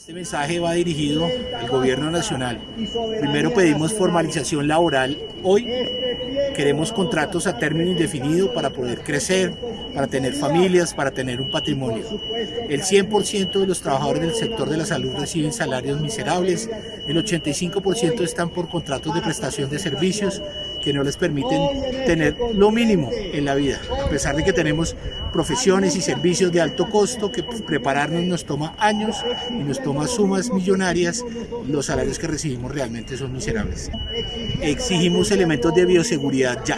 Este mensaje va dirigido al gobierno nacional. Primero pedimos formalización laboral. Hoy queremos contratos a término indefinido para poder crecer, para tener familias, para tener un patrimonio. El 100% de los trabajadores del sector de la salud reciben salarios miserables, el 85% están por contratos de prestación de servicios que no les permiten tener lo mínimo en la vida, a pesar de que tenemos profesiones y servicios de alto costo que prepararnos nos toma años y nos toma sumas millonarias, los salarios que recibimos realmente son miserables. Exigimos elementos de bioseguridad ya.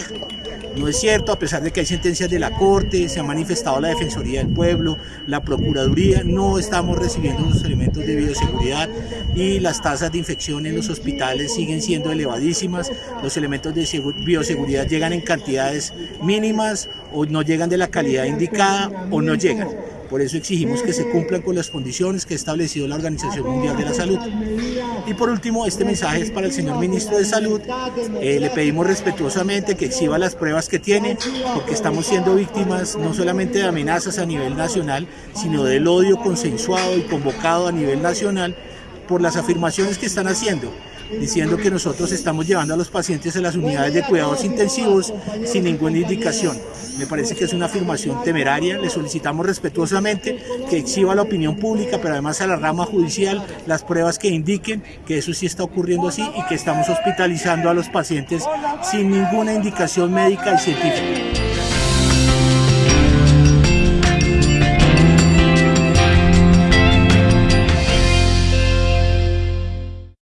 No es cierto, a pesar de que hay sentencias de la Corte, se ha manifestado la Defensoría del Pueblo, la Procuraduría, no estamos recibiendo los elementos de bioseguridad y las tasas de infección en los hospitales siguen siendo elevadísimas, los elementos de bioseguridad llegan en cantidades mínimas o no llegan de la calidad indicada o no llegan. Por eso exigimos que se cumplan con las condiciones que ha establecido la Organización Mundial de la Salud. Y por último, este mensaje es para el señor Ministro de Salud. Eh, le pedimos respetuosamente que exhiba las pruebas que tiene, porque estamos siendo víctimas no solamente de amenazas a nivel nacional, sino del odio consensuado y convocado a nivel nacional por las afirmaciones que están haciendo diciendo que nosotros estamos llevando a los pacientes a las unidades de cuidados intensivos sin ninguna indicación. Me parece que es una afirmación temeraria, le solicitamos respetuosamente que exhiba la opinión pública, pero además a la rama judicial las pruebas que indiquen que eso sí está ocurriendo así y que estamos hospitalizando a los pacientes sin ninguna indicación médica y científica.